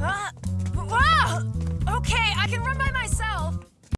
Uh, wow! Okay, I can run